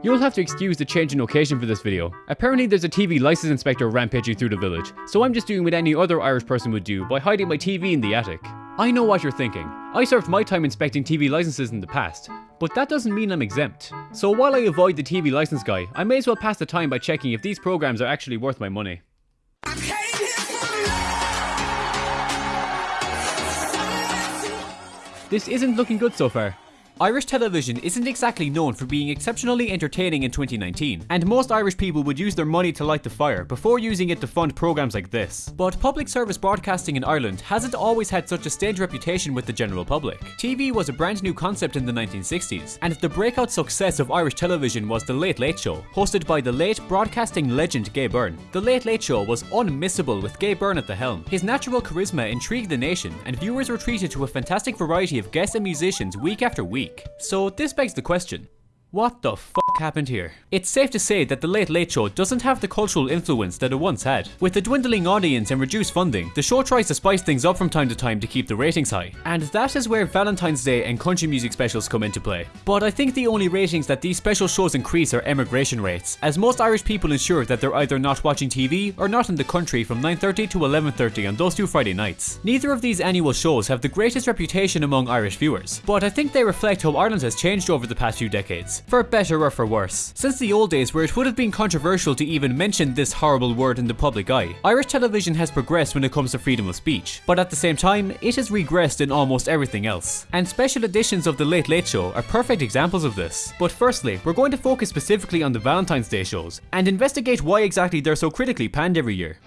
You'll have to excuse the change in location for this video. Apparently there's a TV license inspector rampaging through the village, so I'm just doing what any other Irish person would do by hiding my TV in the attic. I know what you're thinking. I served my time inspecting TV licenses in the past, but that doesn't mean I'm exempt. So while I avoid the TV license guy, I may as well pass the time by checking if these programs are actually worth my money. This isn't looking good so far. Irish television isn't exactly known for being exceptionally entertaining in 2019, and most Irish people would use their money to light the fire before using it to fund programs like this. But public service broadcasting in Ireland hasn't always had such a stained reputation with the general public. TV was a brand new concept in the 1960s, and the breakout success of Irish television was The Late Late Show, hosted by the late broadcasting legend Gay Byrne. The Late Late Show was unmissable with Gay Byrne at the helm. His natural charisma intrigued the nation, and viewers were treated to a fantastic variety of guests and musicians week after week week. So this begs the question, what the fuck happened here? It's safe to say that The Late Late Show doesn't have the cultural influence that it once had. With a dwindling audience and reduced funding, the show tries to spice things up from time to time to keep the ratings high. And that is where Valentine's Day and country music specials come into play. But I think the only ratings that these special shows increase are emigration rates, as most Irish people ensure that they're either not watching TV or not in the country from 9.30 to 11.30 on those two Friday nights. Neither of these annual shows have the greatest reputation among Irish viewers, but I think they reflect how Ireland has changed over the past few decades for better or for worse. Since the old days where it would have been controversial to even mention this horrible word in the public eye, Irish television has progressed when it comes to freedom of speech, but at the same time, it has regressed in almost everything else. And special editions of The Late Late Show are perfect examples of this. But firstly, we're going to focus specifically on the Valentine's Day shows, and investigate why exactly they're so critically panned every year.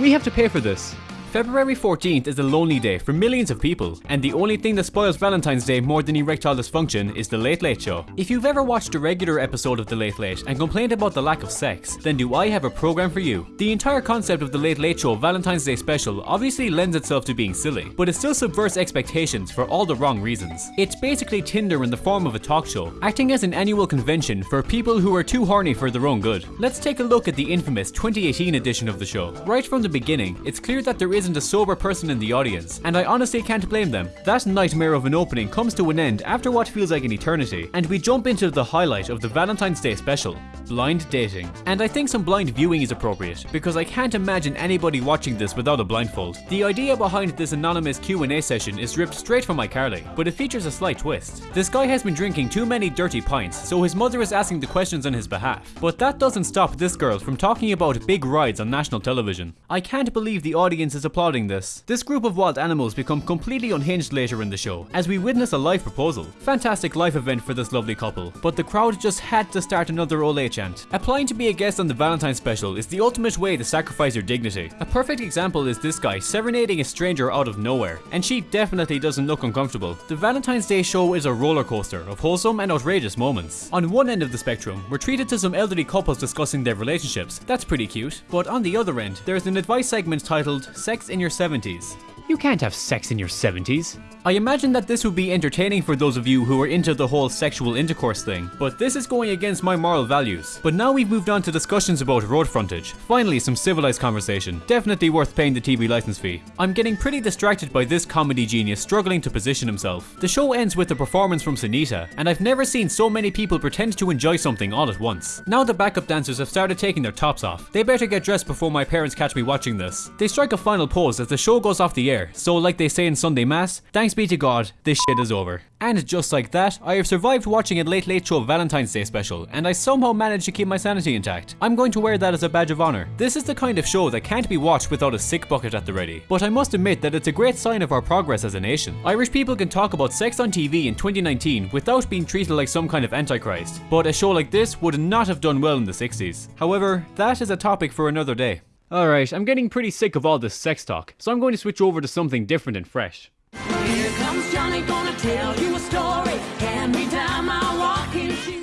We have to pay for this. February 14th is a lonely day for millions of people, and the only thing that spoils Valentine's Day more than erectile dysfunction is The Late Late Show. If you've ever watched a regular episode of The Late Late and complained about the lack of sex, then do I have a program for you. The entire concept of The Late Late Show Valentine's Day special obviously lends itself to being silly, but it still subverts expectations for all the wrong reasons. It's basically Tinder in the form of a talk show, acting as an annual convention for people who are too horny for their own good. Let's take a look at the infamous 2018 edition of the show. Right from the beginning, it's clear that there is isn't a sober person in the audience, and I honestly can't blame them. That nightmare of an opening comes to an end after what feels like an eternity, and we jump into the highlight of the Valentine's Day special, blind dating. And I think some blind viewing is appropriate, because I can't imagine anybody watching this without a blindfold. The idea behind this anonymous Q&A session is ripped straight from iCarly, but it features a slight twist. This guy has been drinking too many dirty pints, so his mother is asking the questions on his behalf. But that doesn't stop this girl from talking about big rides on national television. I can't believe the audience is applauding this. This group of wild animals become completely unhinged later in the show, as we witness a live proposal. Fantastic life event for this lovely couple, but the crowd just had to start another Ole chant. Applying to be a guest on the Valentine's special is the ultimate way to sacrifice your dignity. A perfect example is this guy serenading a stranger out of nowhere, and she definitely doesn't look uncomfortable. The Valentine's Day show is a roller coaster of wholesome and outrageous moments. On one end of the spectrum, we're treated to some elderly couples discussing their relationships. That's pretty cute. But on the other end, there's an advice segment titled Sex in Your 70s. You can't have sex in your 70s. I imagine that this would be entertaining for those of you who are into the whole sexual intercourse thing, but this is going against my moral values. But now we've moved on to discussions about road frontage. Finally, some civilized conversation. Definitely worth paying the TV license fee. I'm getting pretty distracted by this comedy genius struggling to position himself. The show ends with a performance from Sunita, and I've never seen so many people pretend to enjoy something all at once. Now the backup dancers have started taking their tops off. They better get dressed before my parents catch me watching this. They strike a final pose as the show goes off the air, so like they say in Sunday Mass, thanks be to God, this shit is over. And just like that, I have survived watching a Late Late Show Valentine's Day special, and I somehow managed to keep my sanity intact. I'm going to wear that as a badge of honour. This is the kind of show that can't be watched without a sick bucket at the ready. But I must admit that it's a great sign of our progress as a nation. Irish people can talk about sex on TV in 2019 without being treated like some kind of antichrist. But a show like this would not have done well in the 60s. However, that is a topic for another day. Alright, I'm getting pretty sick of all this sex talk, so I'm going to switch over to something different and fresh.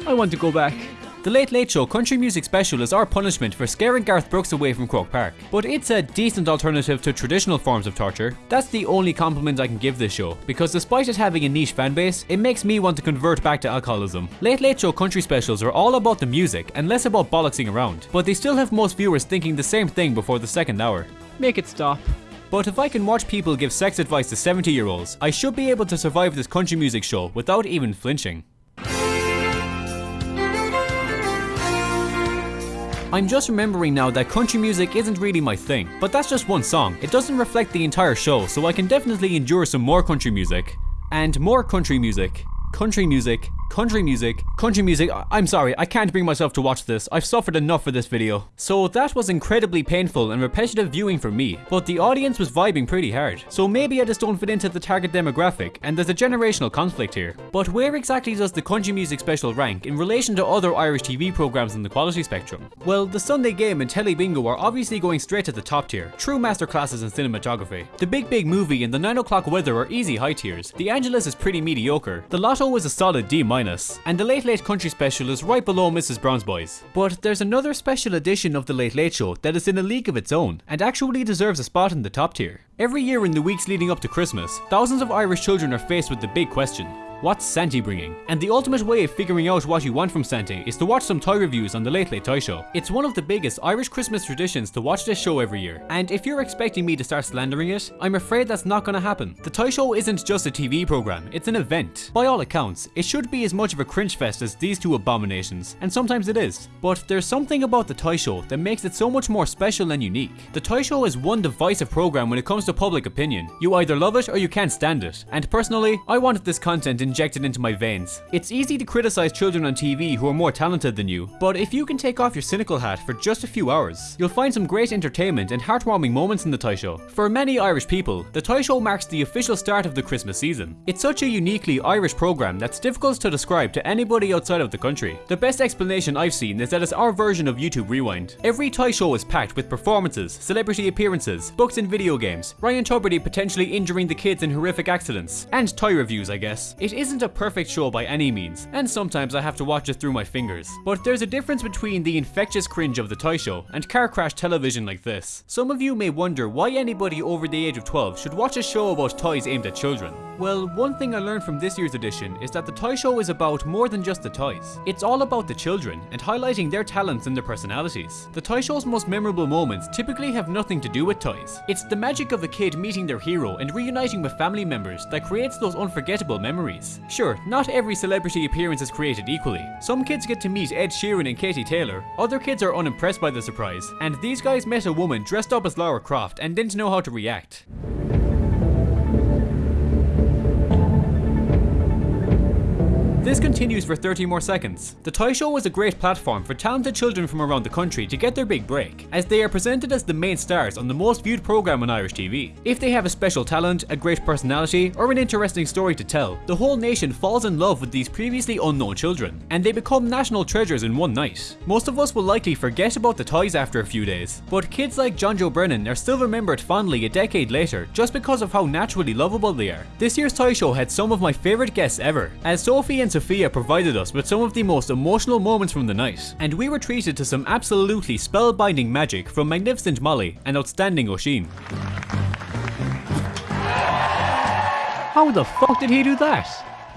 I want to go back. The Late Late Show Country Music Special is our punishment for scaring Garth Brooks away from Croke Park. But it's a decent alternative to traditional forms of torture. That's the only compliment I can give this show, because despite it having a niche fanbase, it makes me want to convert back to alcoholism. Late Late Show Country Specials are all about the music and less about bollocksing around, but they still have most viewers thinking the same thing before the second hour. Make it stop. But if I can watch people give sex advice to 70 year olds, I should be able to survive this country music show without even flinching. I'm just remembering now that country music isn't really my thing, but that's just one song. It doesn't reflect the entire show, so I can definitely endure some more country music. And more country music. Country music country music, country music, I'm sorry, I can't bring myself to watch this, I've suffered enough for this video. So that was incredibly painful and repetitive viewing for me, but the audience was vibing pretty hard. So maybe I just don't fit into the target demographic, and there's a generational conflict here. But where exactly does the country music special rank in relation to other Irish TV programmes in the quality spectrum? Well, the Sunday Game and Telly Bingo are obviously going straight to the top tier, true masterclasses in cinematography. The Big Big Movie and the 9 o'clock weather are easy high tiers, The Angelus is pretty mediocre, The Lotto is a solid D minus, and the Late Late Country Special is right below Mrs. Brown's Boys. But there's another special edition of the Late Late Show that is in a league of its own, and actually deserves a spot in the top tier. Every year in the weeks leading up to Christmas, thousands of Irish children are faced with the big question, What's Santa bringing? And the ultimate way of figuring out what you want from Santa is to watch some toy reviews on the Late Late Toy Show. It's one of the biggest Irish Christmas traditions to watch this show every year, and if you're expecting me to start slandering it, I'm afraid that's not gonna happen. The Toy Show isn't just a TV program, it's an event. By all accounts, it should be as much of a cringe fest as these two abominations, and sometimes it is. But there's something about the Toy Show that makes it so much more special and unique. The Toy Show is one divisive program when it comes to public opinion. You either love it or you can't stand it, and personally, I wanted this content injected into my veins. It's easy to criticize children on TV who are more talented than you, but if you can take off your cynical hat for just a few hours, you'll find some great entertainment and heartwarming moments in the Toy Show. For many Irish people, the Toy Show marks the official start of the Christmas season. It's such a uniquely Irish program that's difficult to describe to anybody outside of the country. The best explanation I've seen is that it's our version of YouTube Rewind. Every Toy Show is packed with performances, celebrity appearances, books and video games, Ryan Tubridy potentially injuring the kids in horrific accidents, and toy reviews I guess. It isn't a perfect show by any means, and sometimes I have to watch it through my fingers. But there's a difference between the infectious cringe of the toy show and car crash television like this. Some of you may wonder why anybody over the age of 12 should watch a show about toys aimed at children. Well, one thing I learned from this year's edition is that the toy show is about more than just the toys. It's all about the children and highlighting their talents and their personalities. The toy show's most memorable moments typically have nothing to do with toys. It's the magic of a kid meeting their hero and reuniting with family members that creates those unforgettable memories. Sure, not every celebrity appearance is created equally. Some kids get to meet Ed Sheeran and Katie Taylor, other kids are unimpressed by the surprise, and these guys met a woman dressed up as Lara Croft and didn't know how to react. This continues for 30 more seconds. The Toy Show was a great platform for talented children from around the country to get their big break, as they are presented as the main stars on the most viewed programme on Irish TV. If they have a special talent, a great personality, or an interesting story to tell, the whole nation falls in love with these previously unknown children, and they become national treasures in one night. Most of us will likely forget about the toys after a few days, but kids like Jonjo Brennan are still remembered fondly a decade later just because of how naturally lovable they are. This year's Toy Show had some of my favourite guests ever, as Sophie and Sophia provided us with some of the most emotional moments from the night, and we were treated to some absolutely spellbinding magic from Magnificent Molly and Outstanding Oisín. How the fuck did he do that?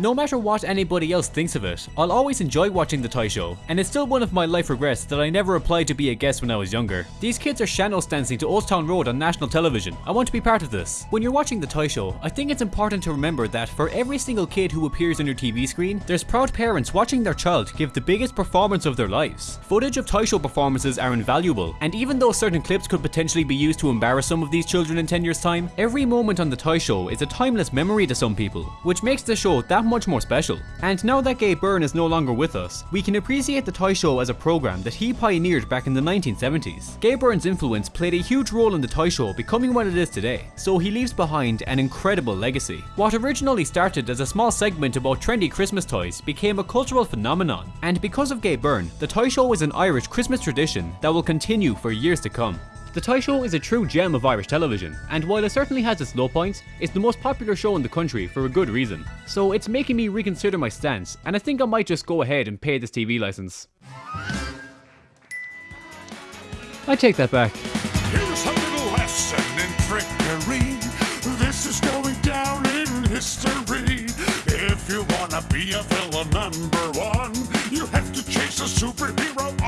No matter what anybody else thinks of it, I'll always enjoy watching the toy show, and it's still one of my life regrets that I never applied to be a guest when I was younger. These kids are Shanos dancing to Old Town Road on national television. I want to be part of this. When you're watching the toy show, I think it's important to remember that for every single kid who appears on your TV screen, there's proud parents watching their child give the biggest performance of their lives. Footage of toy show performances are invaluable, and even though certain clips could potentially be used to embarrass some of these children in 10 years time, every moment on the toy show is a timeless memory to some people, which makes the show that much more special. And now that Gay Byrne is no longer with us, we can appreciate the toy show as a program that he pioneered back in the 1970s. Gay Byrne's influence played a huge role in the toy show becoming what it is today, so he leaves behind an incredible legacy. What originally started as a small segment about trendy Christmas toys became a cultural phenomenon, and because of Gabe Byrne, the toy show is an Irish Christmas tradition that will continue for years to come. The Toy Show is a true gem of Irish television, and while it certainly has its low points, it's the most popular show in the country for a good reason. So it's making me reconsider my stance, and I think I might just go ahead and pay this TV license. I take that back. Here's a little lesson in trickery. This is going down in history. If you wanna be a villain number one, you have to chase a superhero